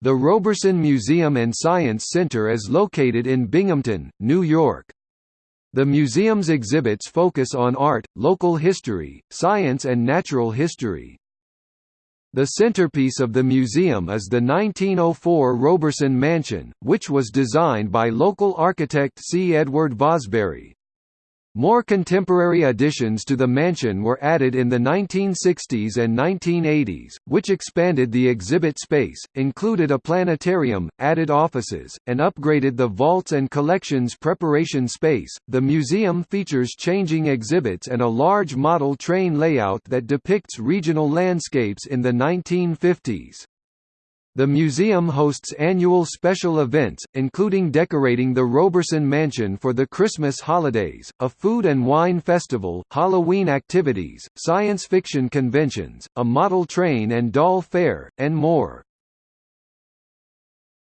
The Roberson Museum and Science Center is located in Binghamton, New York. The museum's exhibits focus on art, local history, science and natural history. The centerpiece of the museum is the 1904 Roberson Mansion, which was designed by local architect C. Edward Vosbury. More contemporary additions to the mansion were added in the 1960s and 1980s, which expanded the exhibit space, included a planetarium, added offices, and upgraded the vaults and collections preparation space. The museum features changing exhibits and a large model train layout that depicts regional landscapes in the 1950s. The museum hosts annual special events, including decorating the Roberson Mansion for the Christmas holidays, a food and wine festival, Halloween activities, science fiction conventions, a model train and doll fair, and more.